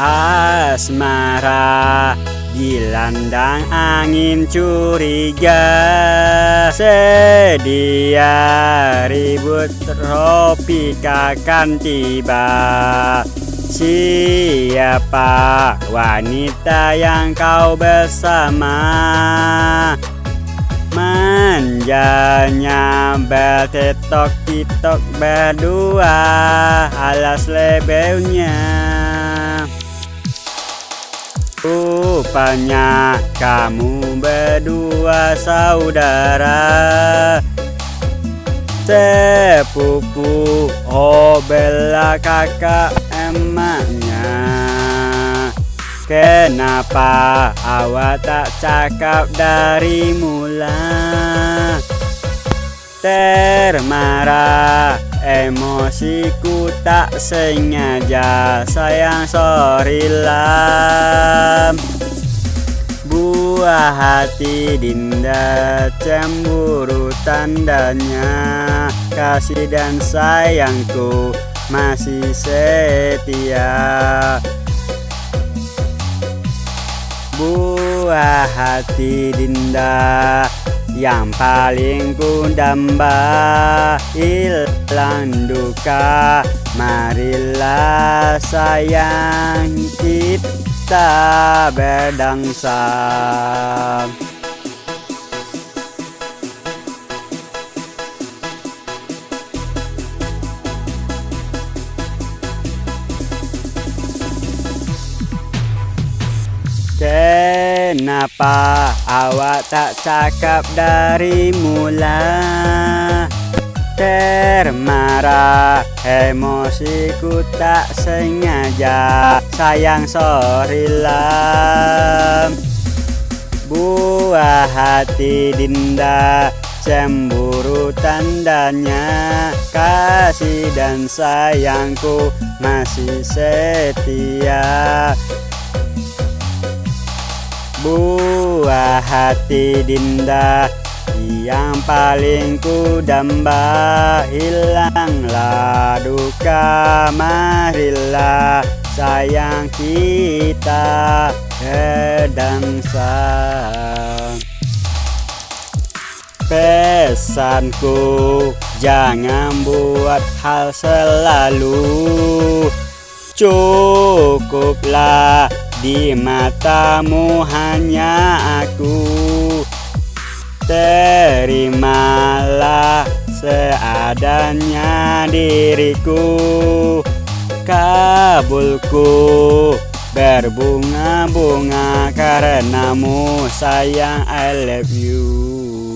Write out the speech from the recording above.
asmara Dilandang angin curiga. Sedia ribut tropik akan tiba. Siapa wanita yang kau bersama? Manjanya bertetok titok berdua Alas lebelnya Rupanya kamu berdua saudara Sepupu Oh kakak emaknya. Kenapa awak tak cakap dari mula Termarah emosiku tak sengaja Sayang sorry lam Buah hati Dinda cemburu tandanya Kasih dan sayangku masih setia. Buah hati Dinda yang paling ku damba hilang duka. Marilah sayang kita berdangsa Kenapa awak tak cakap dari mula? Termarah emosiku tak sengaja. Sayang sorry lam. Buah hati Dinda Cemburu tandanya. Kasih dan sayangku masih setia Buah hati Dinda yang paling ku damba. Hilanglah duka marilah sayang kita kedangsa Pesanku jangan buat hal selalu. Cukuplah di matamu hanya aku. Terimalah seadanya diriku. Kabulku berbunga-bunga karenamu sayang I love you